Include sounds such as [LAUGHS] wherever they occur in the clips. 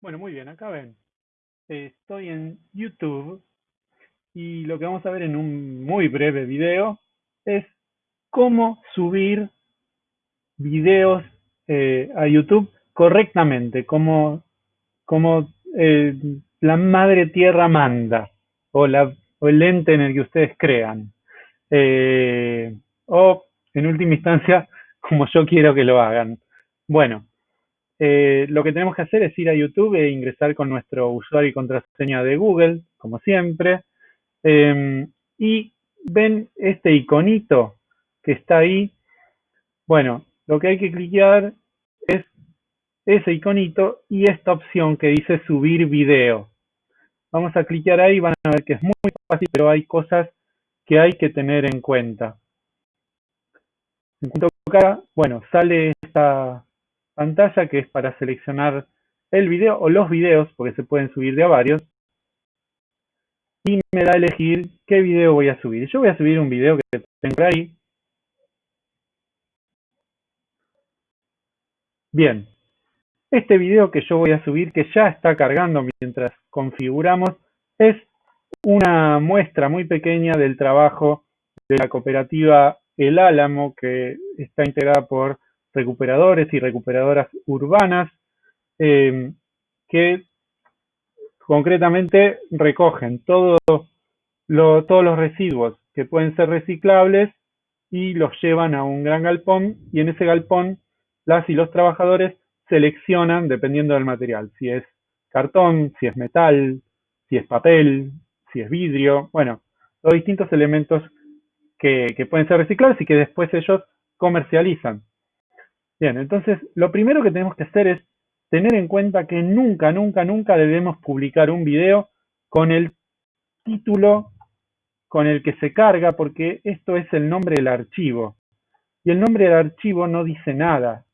Bueno, muy bien, acá ven. Estoy en YouTube y lo que vamos a ver en un muy breve video es cómo subir videos eh, a YouTube correctamente, como, eh, la madre tierra manda, o, la, o el ente en el que ustedes crean. Eh, o, en última instancia, [LAUGHS] como yo quiero que lo hagan. Bueno, eh, lo que tenemos que hacer es ir a YouTube e ingresar con nuestro usuario y contraseña de Google, como siempre. Em, y ven este iconito que está ahí. Bueno, lo que hay que clicar es ese iconito y esta opción que dice subir video. Vamos a clicar ahí, van a ver que es muy fácil, pero hay cosas que hay que tener en cuenta. En cuanto acá, bueno, sale esta pantalla que es para seleccionar el video o los videos, porque se pueden subir de a varios. Y me da a elegir qué video voy a subir. Yo voy a subir un video que tengo ahí. Bien, este video que yo voy a subir, que ya está cargando mientras configuramos, es una muestra muy pequeña del trabajo de la cooperativa El Álamo, que está integrada por recuperadores y recuperadoras urbanas eh, que concretamente recogen todos los residuos que pueden ser reciclables y los llevan a un gran galpón y en ese galpón las y los trabajadores seleccionan dependiendo del material, si es cartón, si es metal, si es papel, si es vidrio, bueno, los distintos elementos que, que pueden ser reciclables y que después ellos comercializan. Bien, entonces lo primero que tenemos que hacer es tener en cuenta que nunca, nunca, nunca debemos publicar un video con el título con el que se carga, porque esto es el nombre del archivo. Y el nombre del archivo no dice nada.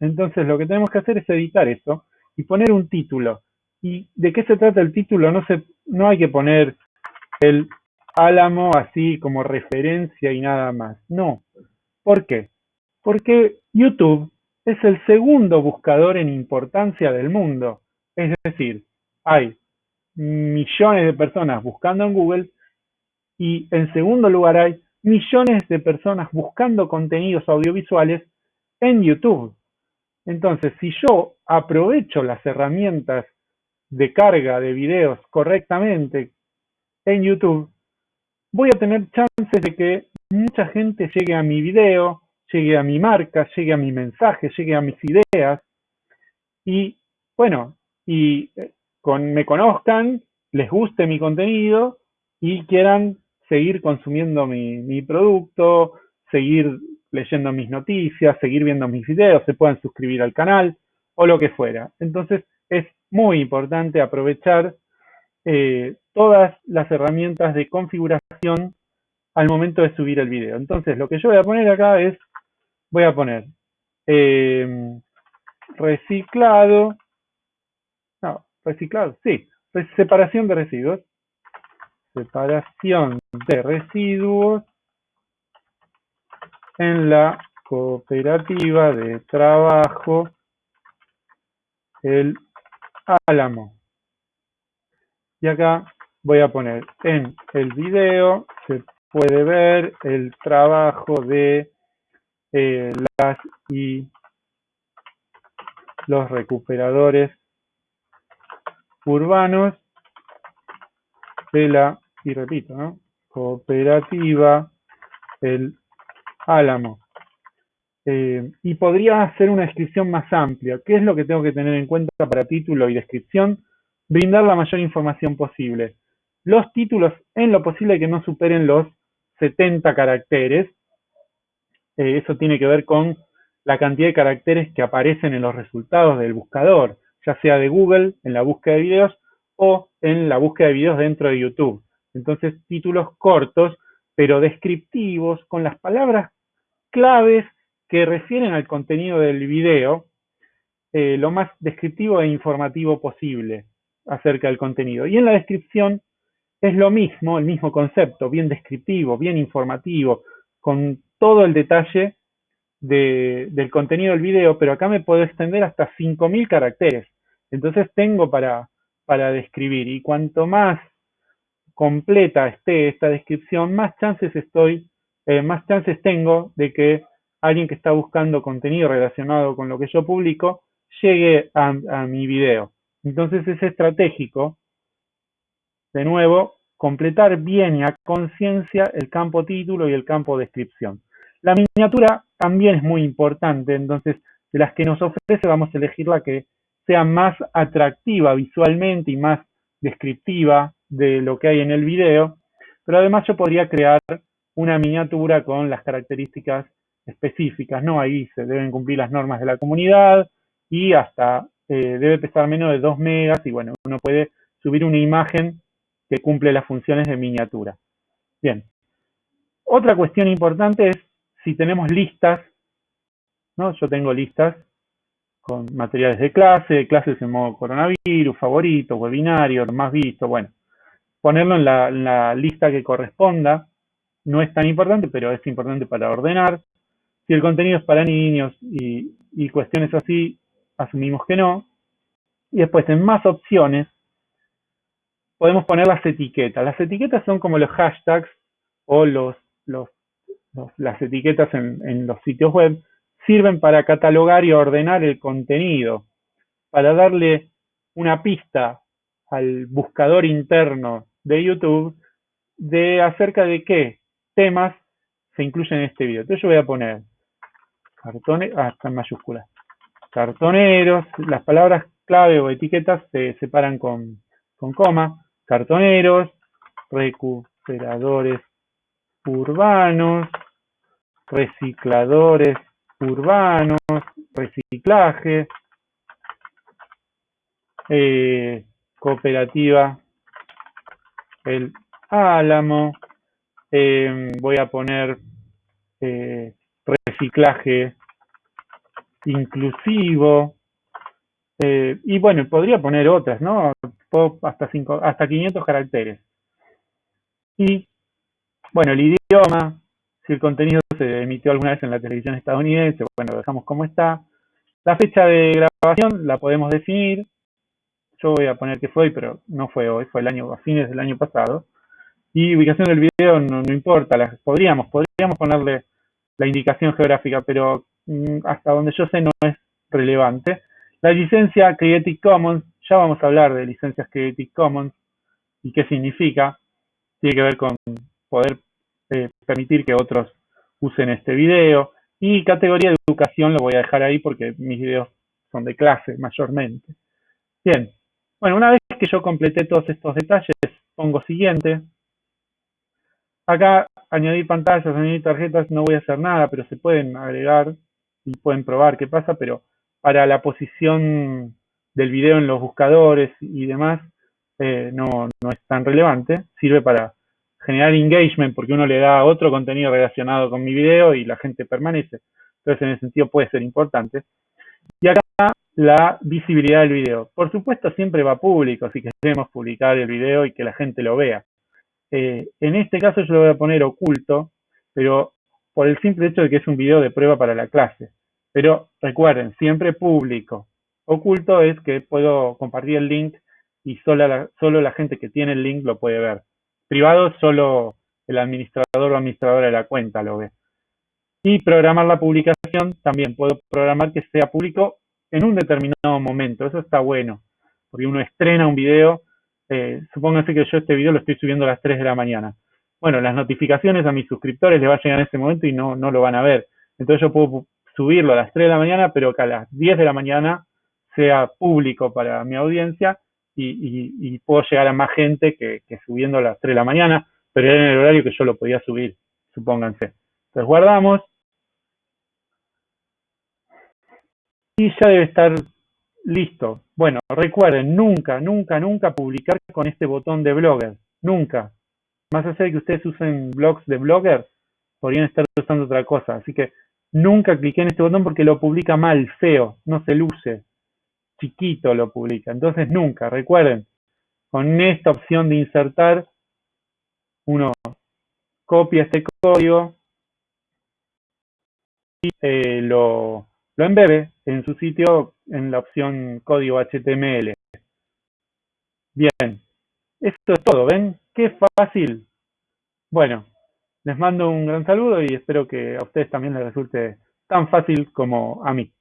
Entonces lo que tenemos que hacer es editar eso y poner un título. ¿Y de qué se trata el título? No, se, no hay que poner el álamo así como referencia y nada más. No. ¿Por qué? Porque YouTube es el segundo buscador en importancia del mundo. Es decir, hay millones de personas buscando en Google y en segundo lugar hay millones de personas buscando contenidos audiovisuales en YouTube. Entonces, si yo aprovecho las herramientas de carga de videos correctamente en YouTube, voy a tener chances de que mucha gente llegue a mi video, llegue a mi marca, llegue a mi mensaje, llegue a mis ideas y bueno, y eh, me conozcan, les guste mi contenido y quieran seguir consumiendo mi, mi producto, seguir leyendo mis noticias, seguir viendo mis videos, se puedan suscribir al canal o lo que fuera. Entonces es muy importante aprovechar eh, todas las herramientas de configuración al momento de subir el video. Entonces lo que yo voy a poner acá es voy a poner eh, reciclado, no, reciclado, sí, separación de residuos, separación de residuos en la cooperativa de trabajo El Álamo. Y acá voy a poner en el video, se puede ver el trabajo de eh, las y los recuperadores urbanos de la, y repito, ¿no? cooperativa El Álamo. Eh, y podría hacer una descripción más amplia. ¿Qué es lo que tengo que tener en cuenta para título y descripción? Brindar la mayor información posible. Los títulos, en lo posible, que no superen los 70 caracteres, eh, eso tiene que ver con la cantidad de caracteres que aparecen en los resultados del buscador, ya sea de Google, en la búsqueda de videos, o en la búsqueda de videos dentro de YouTube. Entonces, títulos cortos, pero descriptivos, con las palabras claves que refieren al contenido del video, eh, lo más descriptivo e informativo posible acerca del contenido. Y en la descripción es lo mismo, el mismo concepto, bien descriptivo, bien informativo, con todo el detalle de, del contenido del video, pero acá me puedo extender hasta 5.000 caracteres. Entonces tengo para, para describir y cuanto más completa esté esta descripción, más chances estoy, eh, más chances tengo de que alguien que está buscando contenido relacionado con lo que yo publico llegue a, a mi video. Entonces es estratégico, de nuevo, completar bien y a conciencia el campo título y el campo descripción. La miniatura también es muy importante, entonces de las que nos ofrece vamos a elegir la que sea más atractiva visualmente y más descriptiva de lo que hay en el video, pero además yo podría crear una miniatura con las características específicas, ¿no? Ahí se deben cumplir las normas de la comunidad y hasta eh, debe pesar menos de 2 megas y bueno, uno puede subir una imagen que cumple las funciones de miniatura. Bien. Otra cuestión importante es si tenemos listas, ¿no? Yo tengo listas con materiales de clase, clases en modo coronavirus, favoritos, webinarios, más visto, bueno. Ponerlo en la, lista que corresponda no es tan importante, pero es importante para ordenar. Si el contenido es para niños y cuestiones así, asumimos que no. Y después en más opciones podemos poner las etiquetas. Las etiquetas son como los hashtags o los, las etiquetas en, los sitios web. Sirven para catalogar y ordenar el contenido, para darle una pista al buscador interno de YouTube de acerca de qué temas se incluyen en este video. Entonces yo voy a poner cartones, ah, está en mayúsculas, cartoneros, las palabras clave o etiquetas se separan con, con coma, cartoneros, recuperadores urbanos, recicladores urbanos, reciclaje, eh, cooperativa El Álamo, eh, voy a poner eh, reciclaje inclusivo, y bueno, podría poner otras, ¿no? hasta, cinco, hasta 500 caracteres. Y, bueno, el idioma, si el contenido se emitió alguna vez en la televisión estadounidense, bueno, lo dejamos como está. La fecha de grabación la podemos definir. Yo voy a poner que fue hoy, pero no fue hoy, fue el año, a fines del año pasado. Y ubicación del video no, importa, podríamos, podríamos ponerle la indicación geográfica, pero mm, hasta donde yo sé no es relevante. La licencia Creative Commons ya vamos a hablar de licencias Creative Commons y qué significa. Tiene que ver con poder eh, permitir que otros usen este video. Y categoría de educación lo voy a dejar ahí porque mis videos son de clase mayormente. Bien, bueno, una vez que yo completé todos estos detalles, pongo siguiente. Acá añadir pantallas, añadir tarjetas, no voy a hacer nada, pero se pueden agregar y pueden probar qué pasa, pero para la posición del video en los buscadores y demás eh, no, no es tan relevante. Sirve para generar engagement porque uno le da otro contenido relacionado con mi video y la gente permanece. Entonces, en ese sentido puede ser importante. Y acá la visibilidad del video. Por supuesto, siempre va público si queremos publicar el video y que la gente lo vea. Eh, en este caso yo lo voy a poner oculto, pero por el simple hecho de que es un video de prueba para la clase. Pero recuerden, siempre público. Oculto es que puedo compartir el link y solo la, solo la gente que tiene el link lo puede ver. Privado solo el administrador o administradora de la cuenta lo ve. Y programar la publicación también puedo programar que sea público en un determinado momento. Eso está bueno, porque uno estrena un video. Eh, supóngase que yo este video lo estoy subiendo a las 3 de la mañana. Bueno, las notificaciones a mis suscriptores les va a llegar en ese momento y no, no lo van a ver. Entonces yo puedo subirlo a las 3 de la mañana, pero que a las 10 de la mañana sea público para mi audiencia y, puedo llegar a más gente que, subiendo a las 3 de la mañana, pero era en el horario que yo lo podía subir, supónganse. Entonces guardamos. Y ya debe estar listo. Bueno, recuerden, nunca, nunca, nunca publicar con este botón de blogger. Nunca. Más allá de que ustedes usen blogs de blogger, podrían estar usando otra cosa. Así que nunca cliqué en este botón porque lo publica mal, feo, no se luce chiquito lo publica. Entonces nunca, recuerden, con esta opción de insertar, uno copia este código y eh, lo, lo embebe en su sitio en la opción código HTML. Bien, esto es todo, ¿ven? ¡Qué fácil! Bueno, les mando un gran saludo y espero que a ustedes también les resulte tan fácil como a mí.